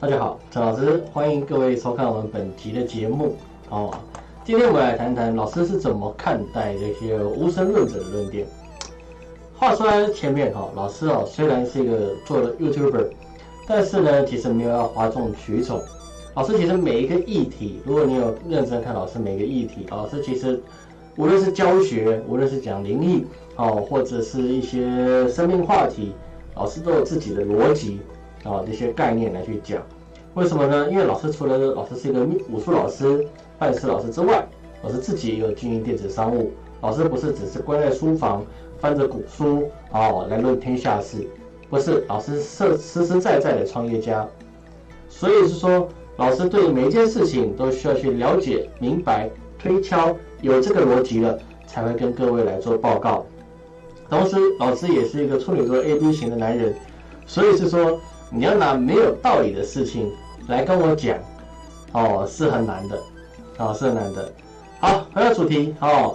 大家好，陈老师，欢迎各位收看我们本集的节目。哦，今天我们来谈谈老师是怎么看待这些无神论者的论点。话说在前面哈，老师哦，虽然是一个做了 YouTuber，但是呢，其实没有要哗众取宠。老师其实每一个议题，如果你有认真看老师每一个议题，老师其实无论是教学，无论是讲灵异哦，或者是一些生命话题，老师都有自己的逻辑。啊，这些概念来去讲，为什么呢？因为老师除了老师是一个武术老师、拜师老师之外，老师自己也有经营电子商务。老师不是只是关在书房翻着古书哦来论天下事，不是，老师是实实在在的创业家。所以是说，老师对每一件事情都需要去了解、明白、推敲，有这个逻辑了，才会跟各位来做报告。同时，老师也是一个处女座 A B 型的男人，所以是说。你要拿没有道理的事情来跟我讲，哦，是很难的，哦，是很难的。好，回到主题，哦，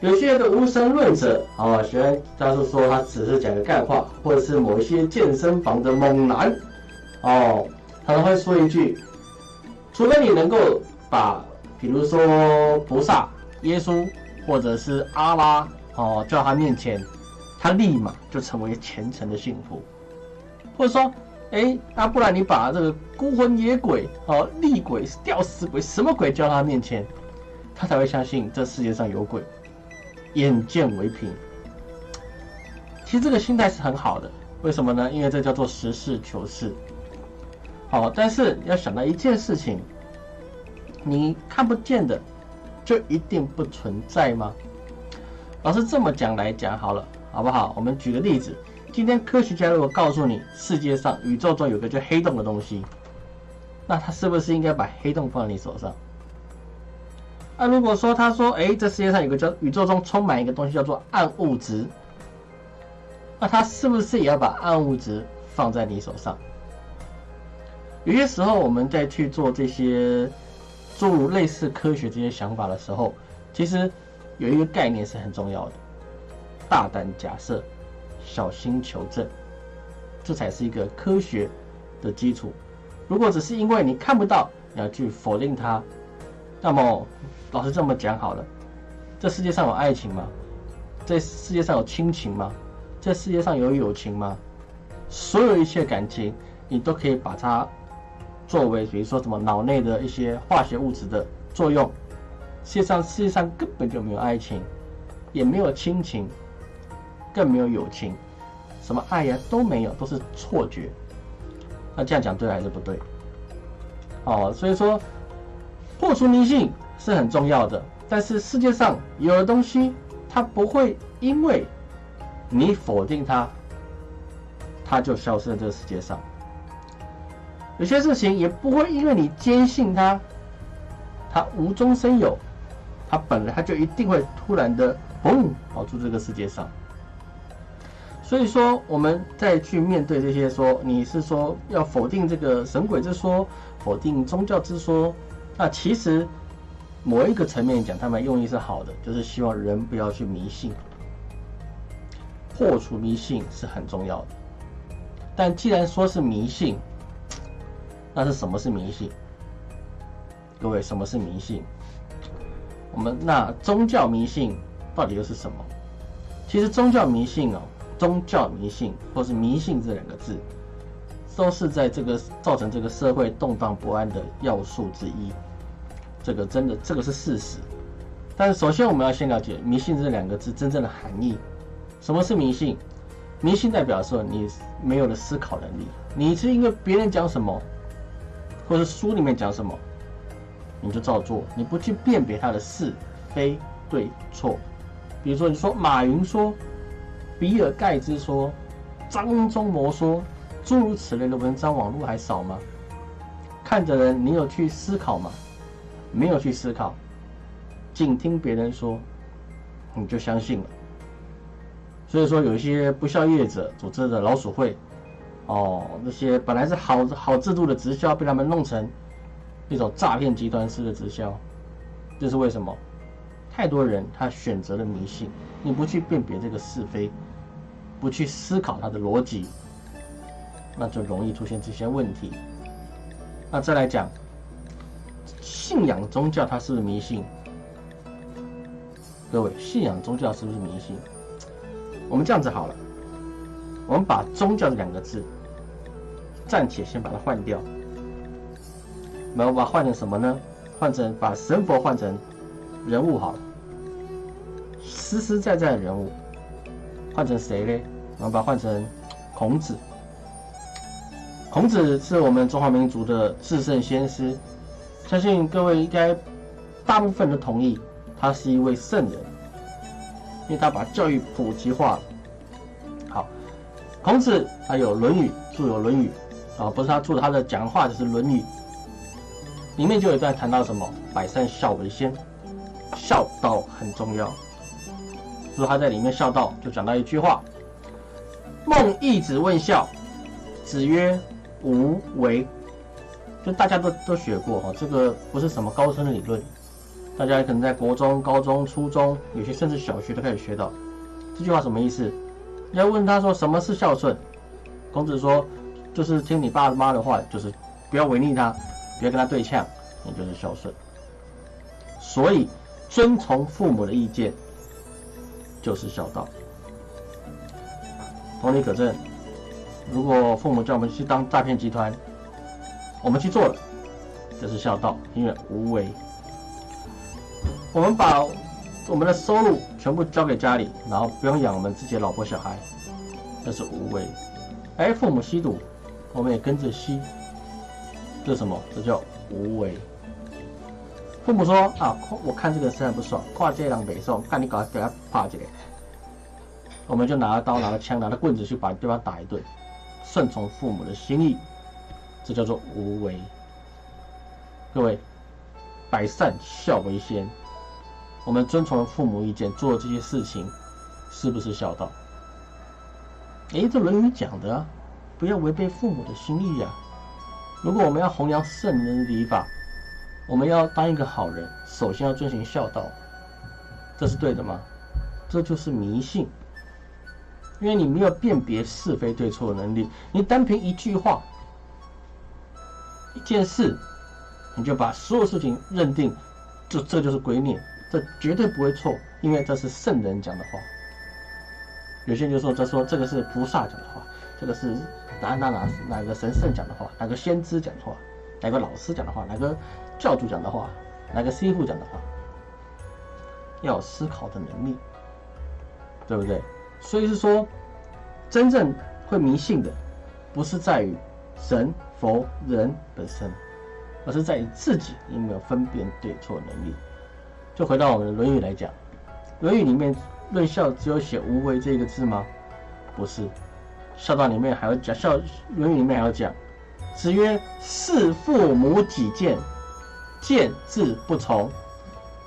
有些的无神论者，哦，喜欢他是说他只是讲个干话，或者是某一些健身房的猛男，哦，他都会说一句，除非你能够把，比如说菩萨、耶稣或者是阿拉，哦，叫他面前，他立马就成为虔诚的信徒，或者说。哎，那不然你把这个孤魂野鬼、哦厉鬼、吊死鬼什么鬼叫他面前，他才会相信这世界上有鬼，眼见为凭。其实这个心态是很好的，为什么呢？因为这叫做实事求是。好，但是要想到一件事情，你看不见的就一定不存在吗？老师这么讲来讲好了，好不好？我们举个例子。今天科学家如果告诉你世界上宇宙中有个叫黑洞的东西，那他是不是应该把黑洞放你手上？那如果说他说，哎，这世界上有个叫宇宙中充满一个东西叫做暗物质，那他是不是也要把暗物质放在你手上？有些时候我们在去做这些诸如类似科学这些想法的时候，其实有一个概念是很重要的：大胆假设。小心求证，这才是一个科学的基础。如果只是因为你看不到，你要去否定它，那么老师这么讲好了：这世界上有爱情吗？这世界上有亲情吗？这世界上有友情吗？所有一切感情，你都可以把它作为，比如说什么脑内的一些化学物质的作用。世界上世界上根本就没有爱情，也没有亲情。更没有友情，什么爱呀都没有，都是错觉。那这样讲对还是不对？哦，所以说破除迷信是很重要的。但是世界上有的东西，它不会因为你否定它，它就消失在这个世界上。有些事情也不会因为你坚信它，它无中生有，它本来它就一定会突然的嘣跑出这个世界上。所以说，我们再去面对这些说你是说要否定这个神鬼之说，否定宗教之说，那其实某一个层面讲，他们用意是好的，就是希望人不要去迷信，破除迷信是很重要的。但既然说是迷信，那是什么是迷信？各位，什么是迷信？我们那宗教迷信到底又是什么？其实宗教迷信哦。宗教迷信，或是迷信这两个字，都是在这个造成这个社会动荡不安的要素之一。这个真的，这个是事实。但是，首先我们要先了解迷信这两个字真正的含义。什么是迷信？迷信代表说你没有了思考能力，你是因为别人讲什么，或者书里面讲什么，你就照做，你不去辨别它的是非对错。比如说，你说马云说。比尔盖茨说：“张忠谋说，诸如此类的文章，网络还少吗？看的人，你有去思考吗？没有去思考，仅听别人说，你就相信了。所以说，有一些不孝业者组织的老鼠会，哦，那些本来是好好制度的直销，被他们弄成一种诈骗集团式的直销，这是为什么？太多人他选择了迷信。”你不去辨别这个是非，不去思考它的逻辑，那就容易出现这些问题。那再来讲，信仰宗教它是不是迷信？各位，信仰宗教是不是迷信？我们这样子好了，我们把宗教这两个字暂且先把它换掉，我们把它换成什么呢？换成把神佛换成人物好了，实实在在的人物，换成谁呢？我们把它换成孔子。孔子是我们中华民族的至圣先师，相信各位应该大部分都同意，他是一位圣人，因为他把教育普及化了。好，孔子他有《论语》，著有《论语》，啊，不是他著他的讲话，就是《论语》，里面就有一段谈到什么“百善孝为先”，孝道很重要。说他在里面孝道，就讲到一句话：“孟义子问孝，子曰。”无为，就大家都都学过哈，这个不是什么高深的理论，大家可能在国中、高中、初中，有些甚至小学都开始学到。这句话什么意思？要问他说什么是孝顺？孔子说，就是听你爸妈的话，就是不要违逆他，不要跟他对呛，那就是孝顺。所以，遵从父母的意见就是孝道。同理可证。如果父母叫我们去当诈骗集团，我们去做了，这是孝道，因为无为。我们把我们的收入全部交给家里，然后不用养我们自己的老婆小孩，这是无为。哎，父母吸毒，我们也跟着吸，这是什么？这叫无为。父母说啊，我看这个实在不爽，跨界两北宋，看你搞给他趴起来，我们就拿着刀、拿着枪、拿着棍子去把对方打一顿。顺从父母的心意，这叫做无为。各位，百善孝为先，我们遵从父母意见做这些事情，是不是孝道？哎，这《论语》讲的啊，不要违背父母的心意呀。如果我们要弘扬圣人礼法，我们要当一个好人，首先要遵循孝道，这是对的吗？这就是迷信。因为你没有辨别是非对错的能力，你单凭一句话、一件事，你就把所有事情认定，这这就是鬼念，这绝对不会错，因为这是圣人讲的话。有些人就说，这说这个是菩萨讲的话，这个是哪哪哪哪个神圣讲的话，哪个先知讲的话，哪个老师讲的话，哪个教主讲的话，哪个师傅讲的话，要有思考的能力，对不对？所以是说，真正会迷信的，不是在于神佛人本身，而是在于自己有没有分辨对错能力。就回到我们的《论语》来讲，《论语》里面论孝只有写“无为”这个字吗？不是，孝道里面还要讲，《孝论语》里面还要讲：“子曰：事父母己见，见志不从，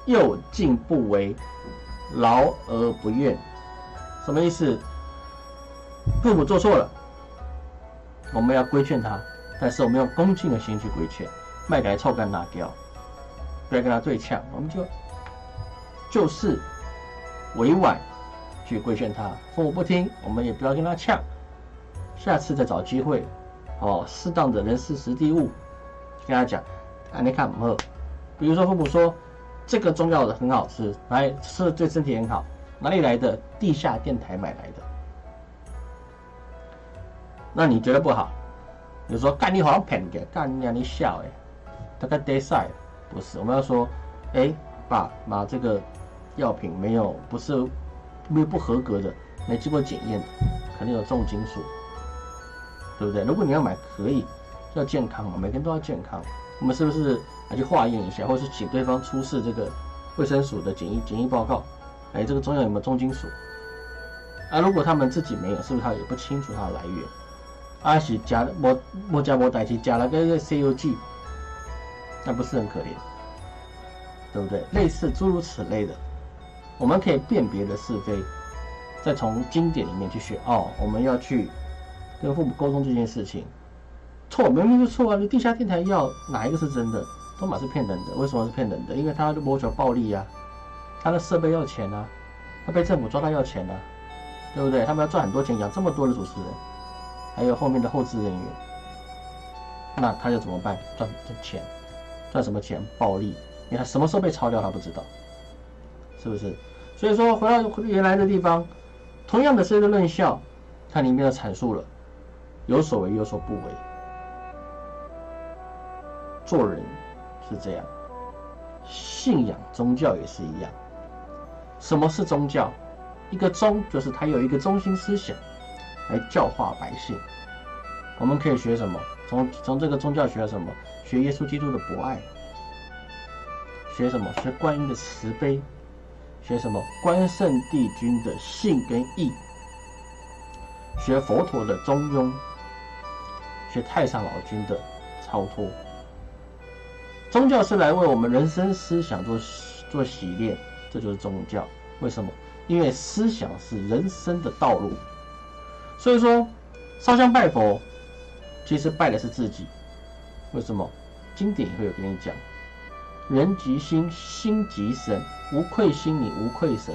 又敬不为，劳而不怨。”什么意思？父母做错了，我们要规劝他，但是我们用恭敬的心去规劝，卖给臭干辣椒，不要跟他对呛，我们就就是委婉去规劝他。父母不听，我们也不要跟他呛，下次再找机会，哦，适当的人事时地物，跟他讲，啊，你看不？比如说父母说这个中药的很好吃，来吃对身体很好。哪里来的？地下电台买来的。那你觉得不好？你说干你好像骗的，干你让你笑哎，大概得赛不是？我们要说，哎，把把这个药品没有不是没有不合格的，没经过检验，肯定有重金属，对不对？如果你要买，可以要健康嘛，每个人都要健康。我们是不是来去化验一下，或是请对方出示这个卫生署的检疫检疫报告？哎，这个中药有没有重金属？啊，如果他们自己没有，是不是他也不清楚它的来源？阿喜加莫莫加莫代替加了个 C U G，那不是很可怜，对不对？类似诸如此类的，我们可以辨别的是非，再从经典里面去学哦。我们要去跟父母沟通这件事情，错明明就错啊！你地下电台要哪一个是真的？都马是骗人的，为什么是骗人的？因为他谋求暴利呀。他的设备要钱啊，他被政府抓到要钱啊，对不对？他们要赚很多钱，养这么多的主持人，还有后面的后置人员，那他就怎么办？赚赚钱，赚什么钱？暴利，因为他什么时候被抄掉他不知道，是不是？所以说回到原来的地方，同样的是一个论效，它里面的阐述了有所为有所不为，做人是这样，信仰宗教也是一样。什么是宗教？一个宗就是它有一个中心思想来教化百姓。我们可以学什么？从从这个宗教学什么？学耶稣基督的博爱。学什么？学观音的慈悲。学什么？关圣帝君的信跟义。学佛陀的中庸。学太上老君的超脱。宗教是来为我们人生思想做做洗练，这就是宗教。为什么？因为思想是人生的道路。所以说，烧香拜佛。其实拜的是自己，为什么？经典也会有跟你讲，人即心，心即神，无愧心你无愧神。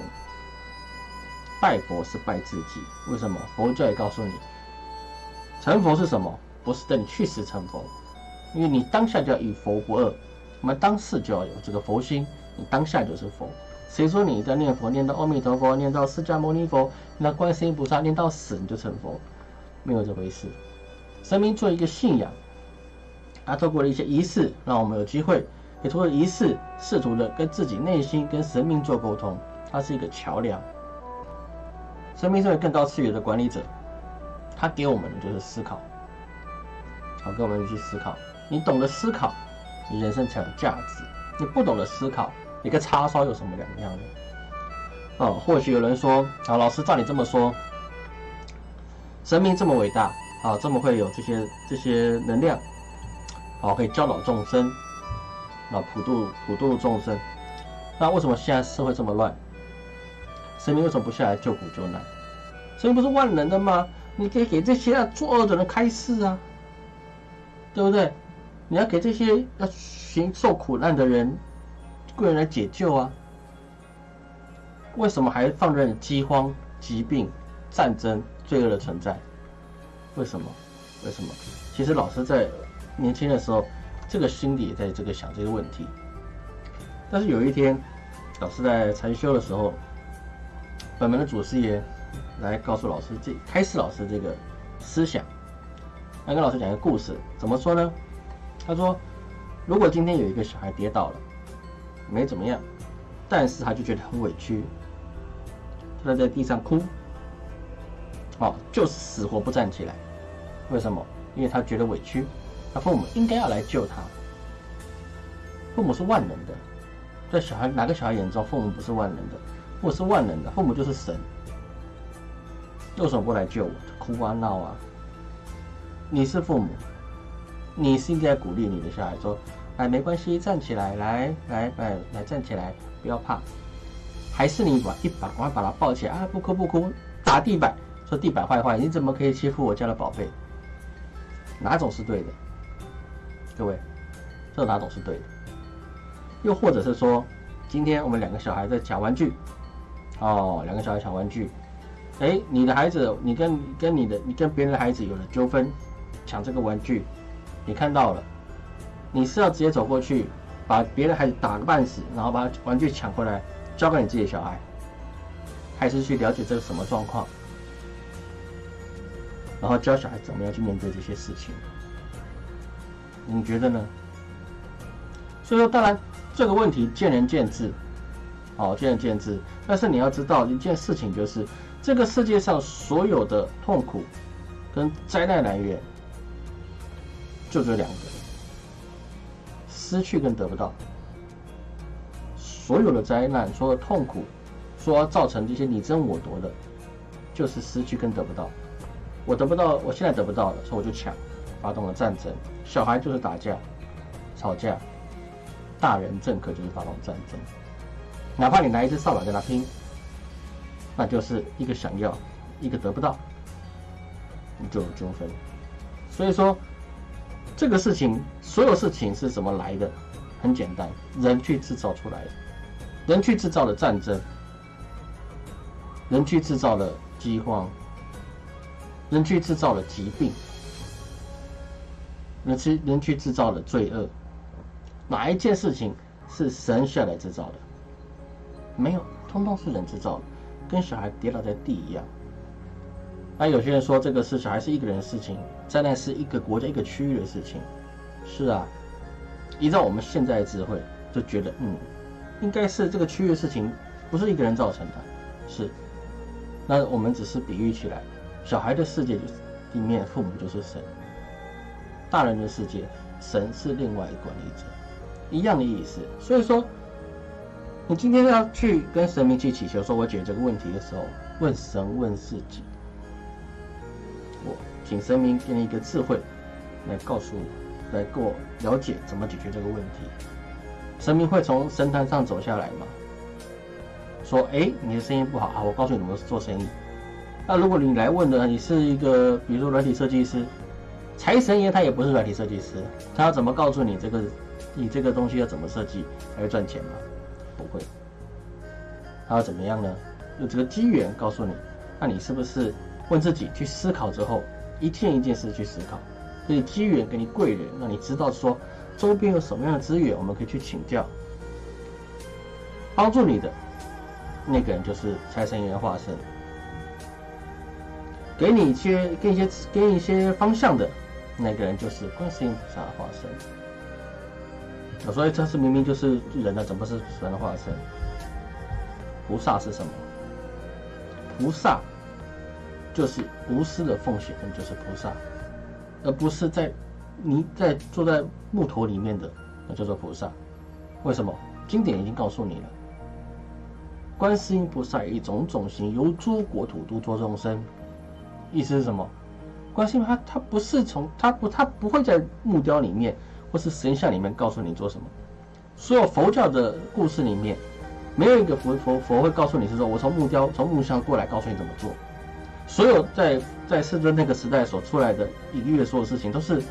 拜佛是拜自己，为什么？佛教也告诉你，成佛是什么？不是等你去世成佛，因为你当下就要与佛不二，我们当世就要有这个佛心，你当下就是佛。谁说你在念佛念到阿弥陀佛，念到释迦牟尼佛，念到观世音菩萨，念到死你就成佛？没有这回事。神明做一个信仰，他透过了一些仪式，让我们有机会，也通过仪式试图的跟自己内心、跟神明做沟通。它是一个桥梁。神明是更高次元的管理者，他给我们的就是思考，好，跟我们去思考。你懂得思考，你人生才有价值。你不懂得思考，你跟叉烧有什么两样呢？啊，或许有人说，啊，老师照你这么说，神明这么伟大。啊，这么会有这些这些能量，啊，可以教导众生，啊，普度普度众生。那为什么现在社会这么乱？神明为什么不下来救苦救难？神明不是万能的吗？你可以给这些作恶的人开示啊，对不对？你要给这些要行受苦难的人，贵人来解救啊。为什么还放任饥荒、疾病、战争、罪恶的存在？为什么？为什么？其实老师在年轻的时候，这个心里也在这个想这个问题。但是有一天，老师在禅修的时候，本门的祖师爷来告诉老师这开示老师这个思想，来跟老师讲一个故事。怎么说呢？他说，如果今天有一个小孩跌倒了，没怎么样，但是他就觉得很委屈，他在地上哭。哦，就是死活不站起来，为什么？因为他觉得委屈，他父母应该要来救他。父母是万能的，在小孩哪个小孩眼中，父母不是万能的？父母是万能的，父母就是神。为什么不来救我？哭啊闹啊！你是父母，你是应该鼓励你的小孩说：“哎，没关系，站起来，来来来来站起来，不要怕。”还是你把一把赶快把他抱起来啊？不哭不哭，打地板。说地板坏坏，你怎么可以欺负我家的宝贝？哪种是对的？各位，这哪种是对的？又或者是说，今天我们两个小孩在抢玩具，哦，两个小孩抢玩具，哎，你的孩子，你跟跟你的，你跟别人的孩子有了纠纷，抢这个玩具，你看到了，你是要直接走过去把别的孩子打个半死，然后把玩具抢回来交给你自己的小孩，还是去了解这个什么状况？然后教小孩怎么样去面对这些事情，你觉得呢？所以说，当然这个问题见仁见智，好，见仁见智。但是你要知道一件事情，就是这个世界上所有的痛苦跟灾难来源，就这两个：失去跟得不到。所有的灾难、所有的痛苦，说造成这些你争我夺的，就是失去跟得不到。我得不到，我现在得不到了，所以我就抢，发动了战争。小孩就是打架、吵架，大人政客就是发动战争。哪怕你拿一支扫把跟他拼，那就是一个想要，一个得不到，你就有纠纷。所以说，这个事情，所有事情是怎么来的？很简单，人去制造出来的，人去制造了战争，人去制造了饥荒。人去制造了疾病，人去人去制造的罪恶，哪一件事情是神下来制造的？没有，通通是人制造的，跟小孩跌倒在地一样。那有些人说这个是小孩是一个人的事情，灾难是一个国家一个区域的事情。是啊，依照我们现在的智慧，就觉得嗯，应该是这个区域的事情，不是一个人造成的。是，那我们只是比喻起来，小孩的世界里面父母就是神，大人的世界神是另外一个管理者，一样的意思。所以说，你今天要去跟神明去祈求，说我解决这个问题的时候，问神问自己。请神明给你一个智慧，来告诉我，来给我了解怎么解决这个问题。神明会从神坛上走下来吗？说，哎，你的生意不好，好，我告诉你怎么做生意。那如果你来问的，你是一个，比如说软体设计师，财神爷他也不是软体设计师，他要怎么告诉你这个，你这个东西要怎么设计才会赚钱吗？不会。他要怎么样呢？用这个机缘告诉你，那你是不是？问自己去思考之后，一件一件事去思考，给你机缘，给你贵人，让你知道说周边有什么样的资源，我们可以去请教。帮助你的那个人就是财神爷化身，给你一些、给你一些、给你一些方向的那个人就是观世音菩萨化身。所以这是明明就是人的，怎么是神的化身？菩萨是什么？菩萨。就是无私的奉献，那就是菩萨，而不是在你在坐在木头里面的，那叫做菩萨。为什么？经典已经告诉你了，观世音菩萨以种种形，由诸国土度作众生。意思是什么？观世音他他不是从他不他不会在木雕里面或是神像里面告诉你做什么。所有佛教的故事里面，没有一个佛佛佛会告诉你是说我从木雕从木像过来告诉你怎么做。所有在在世尊那个时代所出来的隐喻的所有事情，都是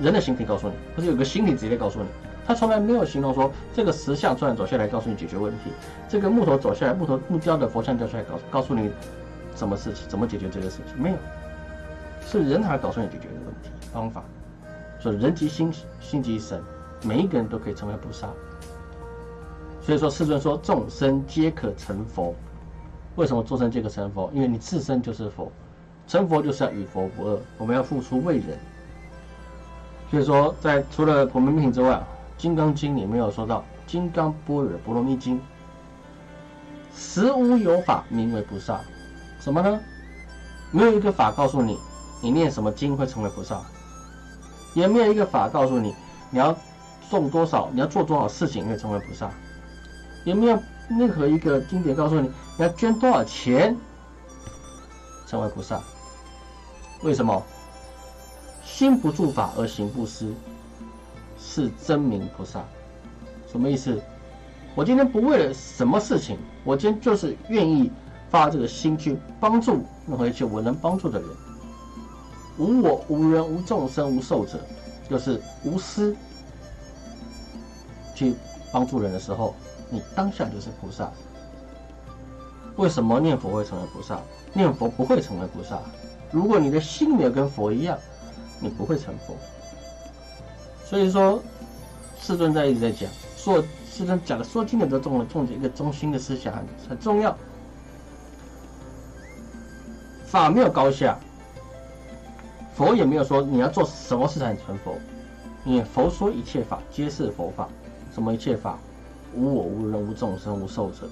人的形体告诉你，不是有个心体直接告诉你。他从来没有形容说这个石像突然走下来告诉你解决问题，这个木头走下来木头木雕的佛像掉下来告告诉你什么事情怎么解决这个事情，没有，是人才告诉你解决的问题方法。所以人即心，心即神，每一个人都可以成为菩萨。所以说世尊说众生皆可成佛。为什么做成这个成佛？因为你自身就是佛，成佛就是要与佛不二。我们要付出为人。所以说，在除了普门品之外，《金刚经》里面有说到《金刚般若波罗蜜经》，实无有法名为菩萨。什么呢？没有一个法告诉你，你念什么经会成为菩萨，也没有一个法告诉你，你要种多少，你要做多少事情会成为菩萨，也没有任何一个经典告诉你。要捐多少钱成为菩萨？为什么？心不住法而行不施，是真名菩萨。什么意思？我今天不为了什么事情，我今天就是愿意发这个心去帮助任何一切我能帮助的人。无我、无人、无众生、无寿者，就是无私去帮助人的时候，你当下就是菩萨。为什么念佛会成为菩萨？念佛不会成为菩萨。如果你的心没有跟佛一样，你不会成佛。所以说，世尊在一直在讲，说世尊讲的说经的都重了重点一个中心的思想很很重要。法没有高下，佛也没有说你要做什么事才能成佛。你佛说一切法皆是佛法，什么一切法？无我无人无众生无寿者。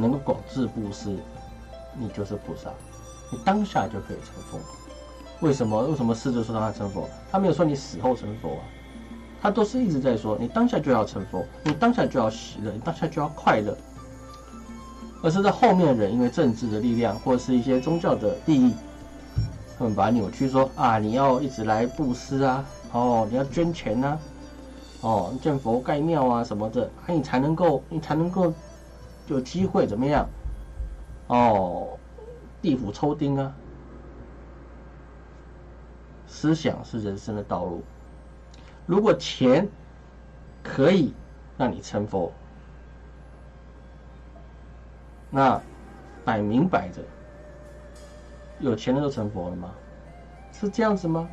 能够广智布施，你就是菩萨，你当下就可以成佛。为什么？为什么狮子说让他成佛？他没有说你死后成佛啊，他都是一直在说你当下就要成佛，你当下就要喜乐，你当下就要快乐。而是在后面的人因为政治的力量或者是一些宗教的利益，他们把它扭曲说啊，你要一直来布施啊，哦，你要捐钱呐，哦，建佛盖庙啊什么的，那你才能够，你才能够。有机会怎么样？哦，地府抽丁啊！思想是人生的道路。如果钱可以让你成佛，那摆明摆着，有钱人都成佛了吗？是这样子吗？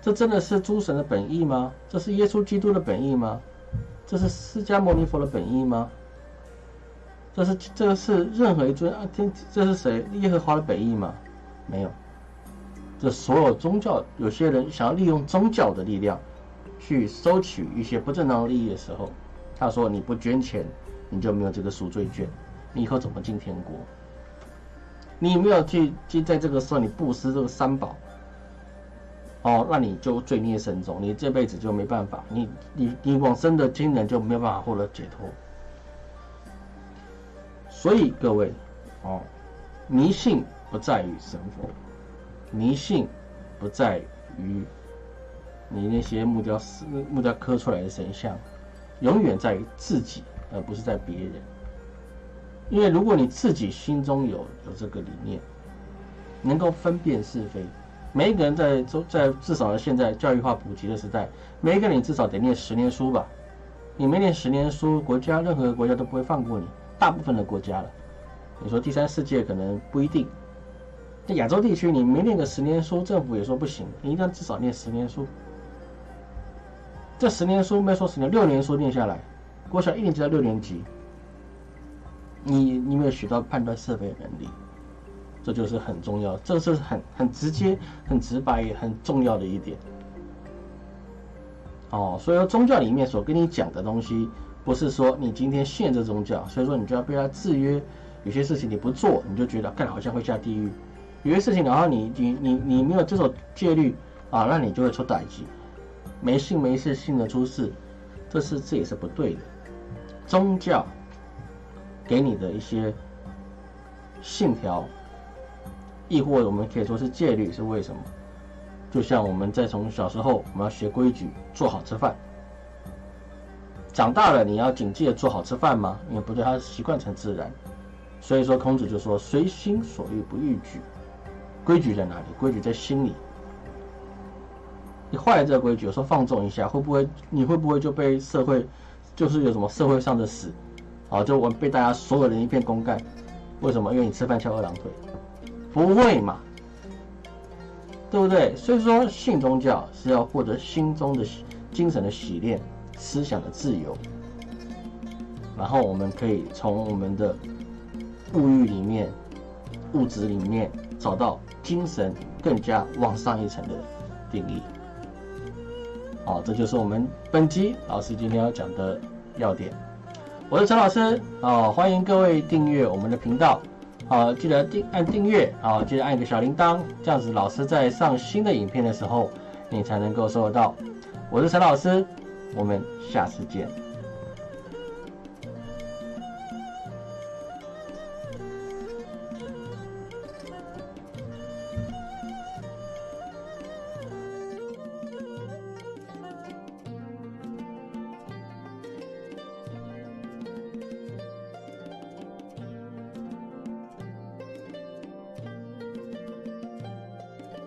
这真的是诸神的本意吗？这是耶稣基督的本意吗？这是释迦牟尼佛的本意吗？这是这个是任何一尊啊天，这是谁耶和华的本意吗？没有。这所有宗教，有些人想要利用宗教的力量去收取一些不正当利益的时候，他说你不捐钱，你就没有这个赎罪券，你以后怎么进天国？你没有去去在这个时候你布施这个三宝，哦，那你就罪孽深重，你这辈子就没办法，你你你往生的亲人就没有办法获得解脱。所以各位，哦，迷信不在于神佛。迷信不在于你那些木雕师木雕刻出来的神像，永远在于自己，而不是在别人。因为如果你自己心中有有这个理念，能够分辨是非，每一个人在都在至少现在教育化普及的时代，每一个人至少得念十年书吧。你没念十年书，国家任何国家都不会放过你。大部分的国家了，你说第三世界可能不一定。在亚洲地区，你没念个十年书，政府也说不行。你一定要至少念十年书。这十年书没说十年，六年书念下来，国小一年级到六年级，你你没有学到判断是非的能力，这就是很重要，这是很很直接、很直白也很重要的一点。哦，所以说宗教里面所跟你讲的东西，不是说你今天信这宗教，所以说你就要被他制约，有些事情你不做，你就觉得干好像会下地狱。有些事情，然后你你你你没有这种戒律啊，那你就会出歹疾，没信没事，信的出事，这是这也是不对的。宗教给你的一些信条，亦或我们可以说是戒律，是为什么？就像我们在从小时候，我们要学规矩，做好吃饭。长大了，你要谨记做好吃饭吗？因为不对，他习惯成自然。所以说，孔子就说：“随心所欲不逾矩。”规矩在哪里？规矩在心里。你坏了这个规矩，有时候放纵一下，会不会？你会不会就被社会，就是有什么社会上的死，啊，就我被大家所有人一片公干？为什么？因为你吃饭翘二郎腿，不会嘛？对不对？所以说，信宗教是要获得心中的精神的洗练，思想的自由，然后我们可以从我们的物欲里面、物质里面找到。精神更加往上一层的定义，好，这就是我们本集老师今天要讲的要点。我是陈老师，啊，欢迎各位订阅我们的频道，好，记得订按订阅，啊，记得按一个小铃铛，这样子老师在上新的影片的时候，你才能够收得到。我是陈老师，我们下次见。